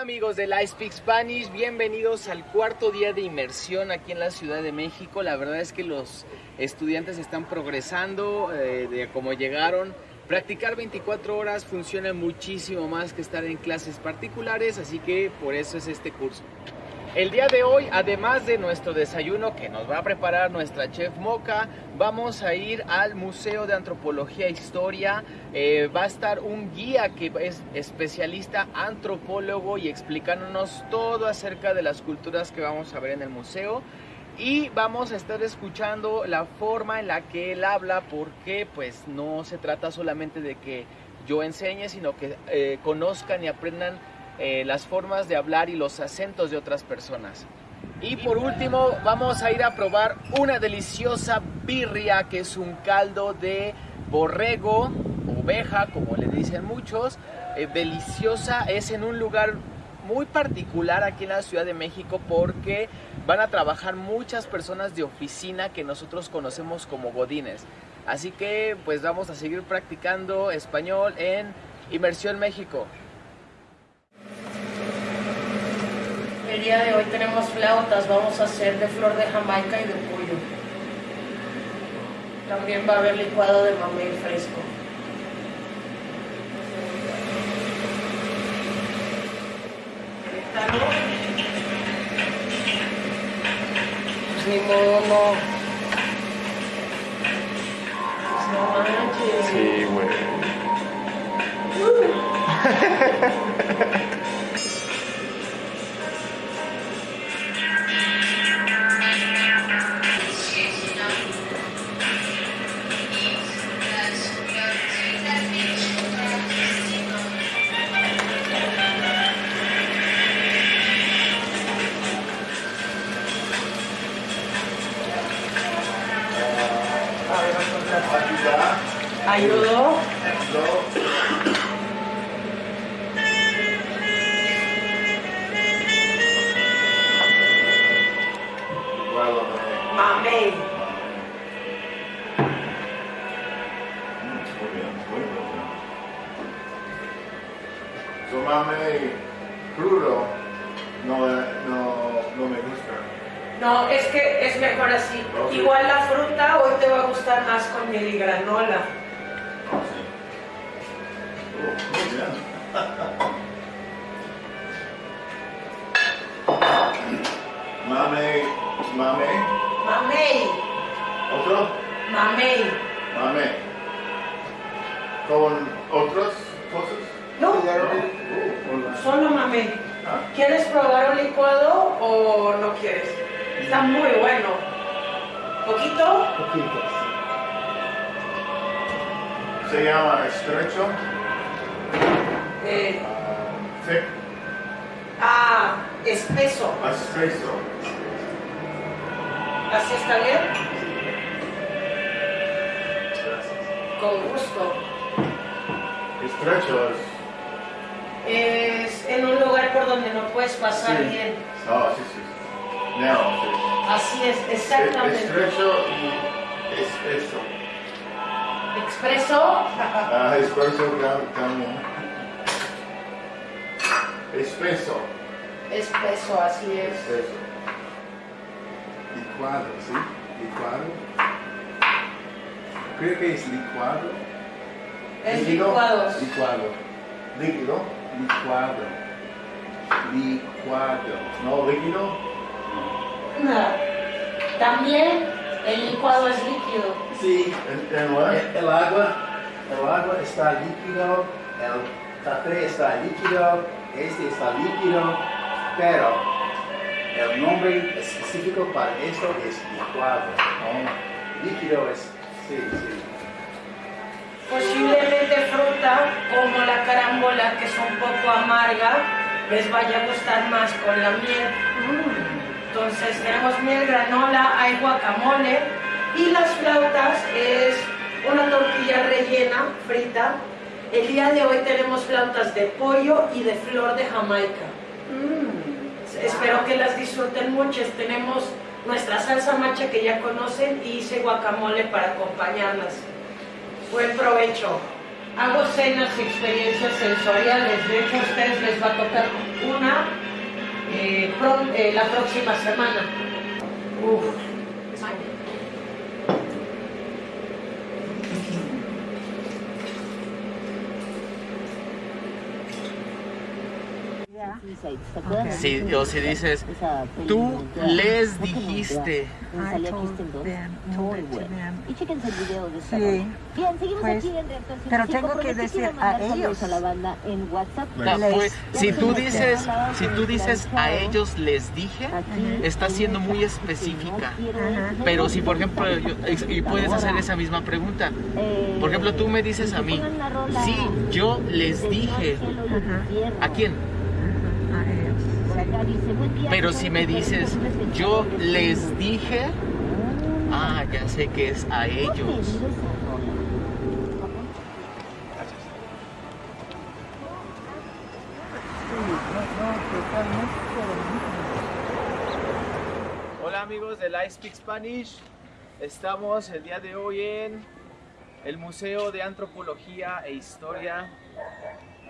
Amigos de I Spanish, bienvenidos al cuarto día de inmersión aquí en la Ciudad de México. La verdad es que los estudiantes están progresando eh, de cómo llegaron. Practicar 24 horas funciona muchísimo más que estar en clases particulares, así que por eso es este curso. El día de hoy, además de nuestro desayuno que nos va a preparar nuestra chef Moca, vamos a ir al Museo de Antropología e Historia. Eh, va a estar un guía que es especialista antropólogo y explicándonos todo acerca de las culturas que vamos a ver en el museo. Y vamos a estar escuchando la forma en la que él habla, porque pues no se trata solamente de que yo enseñe, sino que eh, conozcan y aprendan eh, las formas de hablar y los acentos de otras personas. Y por último vamos a ir a probar una deliciosa birria que es un caldo de borrego, oveja como le dicen muchos, eh, deliciosa, es en un lugar muy particular aquí en la Ciudad de México porque van a trabajar muchas personas de oficina que nosotros conocemos como godines. Así que pues vamos a seguir practicando español en Inmersión México. El día de hoy tenemos flautas, vamos a hacer de flor de jamaica y de pollo. También va a haber licuado de mamey fresco. Pues ni modo, no. Pues no manches. Sí, güey. ¿Ayudó? Se llama estrecho, Eh, thick, ah, espeso. espeso. ¿Así está bien? Gracias. Con gusto. Estrecho es. Es en un lugar por donde no puedes pasar Sí. bien. Oh, sí, sí. No, sí. Así Es- exactamente. Estrecho y espeso. Expreso. Ah, tam- también. Espeso. Espeso, así es. Espeso. Licuado, ¿sí? Licuado. Creo que es licuado. Es Líquido. licuados. Licuado. Líquido. Licuado. Licuado. No líquido. Nada. También el licuado es líquido. Sí. El, el agua, el agua está líquido, el café está líquido, este está líquido, pero el nombre específico para esto es licuado. ¿no? Líquido es, sí, sí. Posiblemente fruta como la carambola, que es un poco amarga, les vaya a gustar más con la miel. Entonces tenemos miel, granola, hay guacamole y las flautas es una tortilla rellena, frita. El día de hoy tenemos flautas de pollo y de flor de Jamaica. Espero que las disfruten mucho. Tenemos nuestra salsa macha que ya conocen y hice guacamole para acompañarlas. Buen provecho. Hago cenas y experiencias sensoriales. De hecho, a ustedes les va a tocar una eh, pro- eh, la próxima semana. Uf. Sí, o si dices, tú les dijiste. Y el video de esta Sí. Bien, seguimos Pues, aquí en Reactor pero 105, tengo que decir a ellos. a la banda en WhatsApp. Les- pues, si tú dices, si tú dices a ellos les dije, Aquí está siendo muy específica. Ajá. Pero si por ejemplo, yo- y puedes hacer esa misma pregunta. Eh, Por ejemplo, tú me dices a mí, sí, yo les dije. ¿A quién? A ellos. Por acá dice, "Buen día, Pero ¿cómo si me dices, yo les dije, ah, ya sé que es a ¿Dónde ellos. Hola amigos del I Speak Spanish. Estamos el día de hoy en el Museo de Antropología e Historia.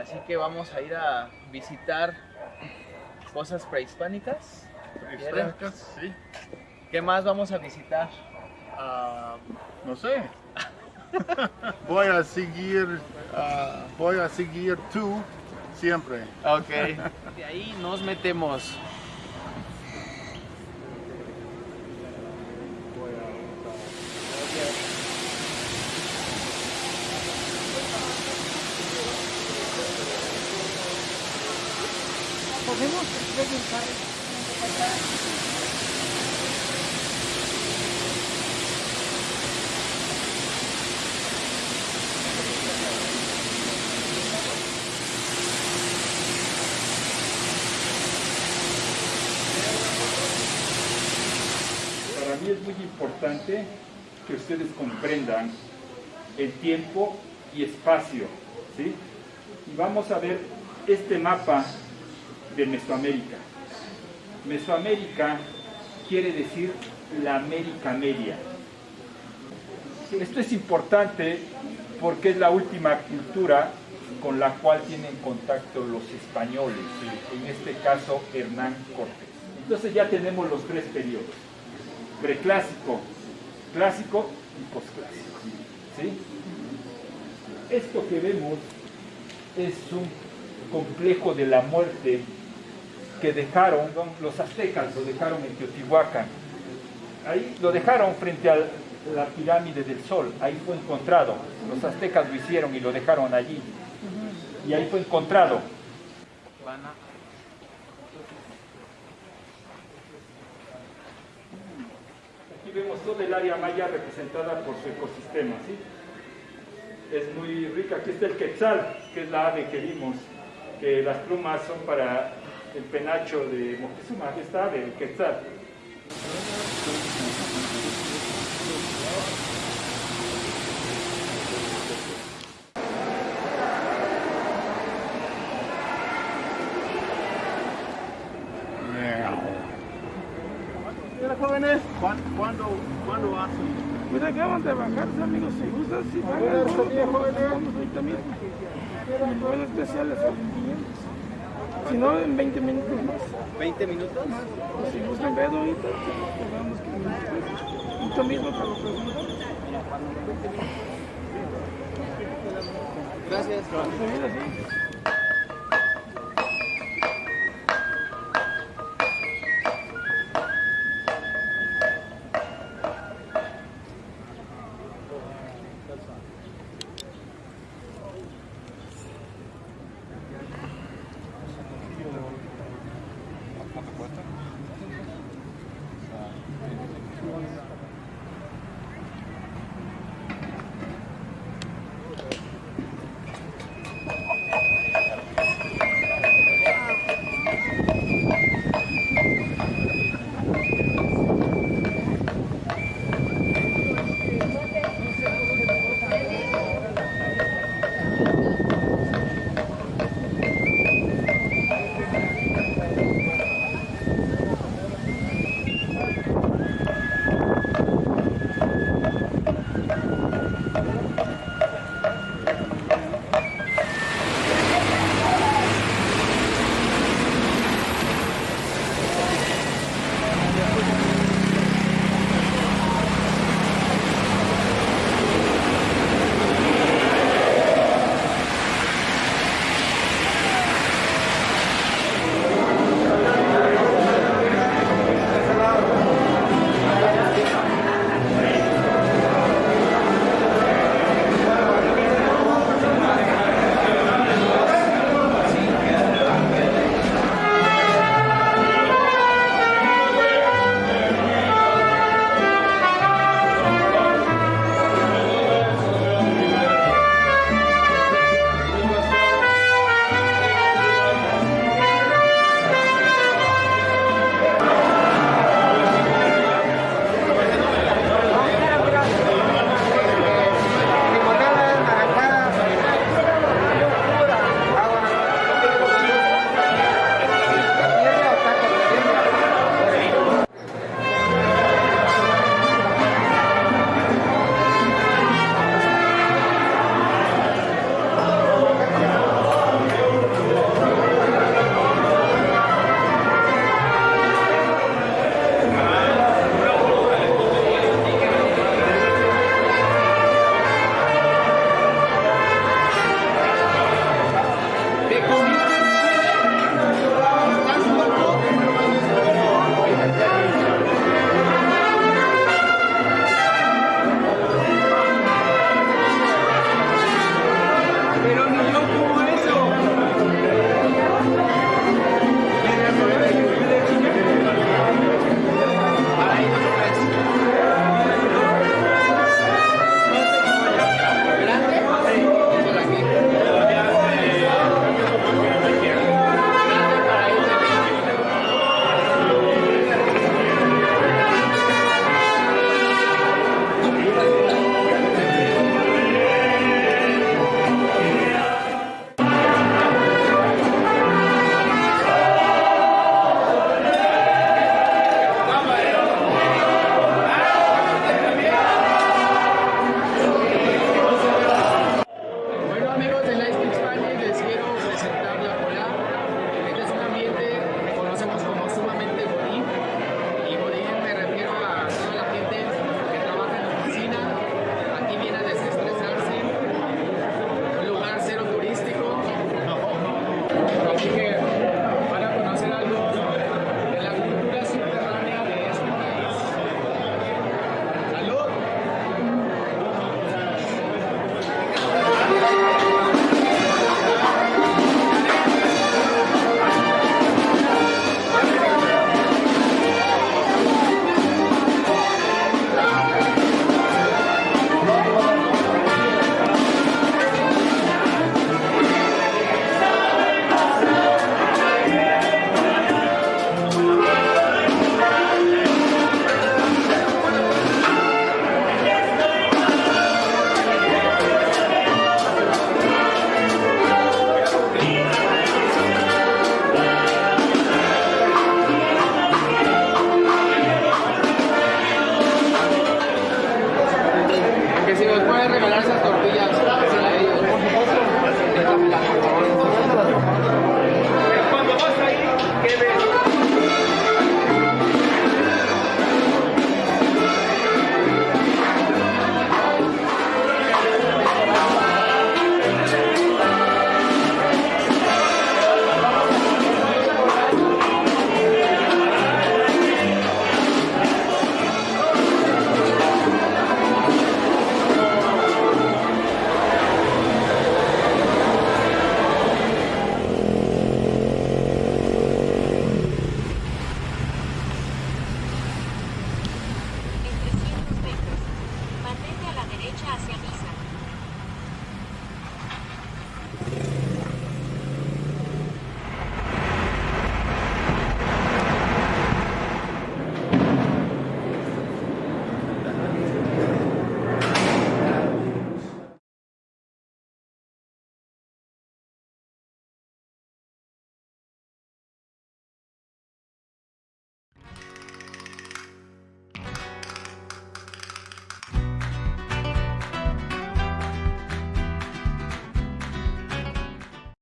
Así que vamos a ir a visitar cosas prehispánicas. Extranjas, sí. ¿Qué más vamos a visitar? Ah, no sé. voy a seguir, ah, voy a seguir tú siempre. Ok. De ahí nos metemos. Para mí es muy importante que ustedes comprendan el tiempo y espacio, ¿sí? Y vamos a ver este mapa de Mesoamérica. Mesoamérica quiere decir la América Media. Esto es importante porque es la última cultura con la cual tienen contacto los españoles, en este caso Hernán Cortés. Entonces ya tenemos los tres periodos, preclásico, clásico y posclásico. ¿sí? Esto que vemos es un complejo de la muerte que dejaron los aztecas, lo dejaron en Teotihuacán. Ahí lo dejaron frente a la pirámide del sol, ahí fue encontrado. Los aztecas lo hicieron y lo dejaron allí. Y ahí fue encontrado. Aquí vemos toda el área maya representada por su ecosistema. ¿sí? Es muy rica. Aquí está el quetzal, que es la ave que vimos, que las plumas son para el penacho de Moctezuma. Aquí está ave, el quetzal. Mira, jóvenes, ¿cuán- ¿cuándo, ¿cuándo hacen? Pues acaban de bajarse, amigos, si gustan, si bien, jóvenes. vamos ahorita mismo. Los vuelos especiales son 500. Si no, en 20 minutos más. ¿20 minutos? O si gustan ver ahorita, pues vamos que. Ahorita mismo te lo pregunto. Gracias. Mira,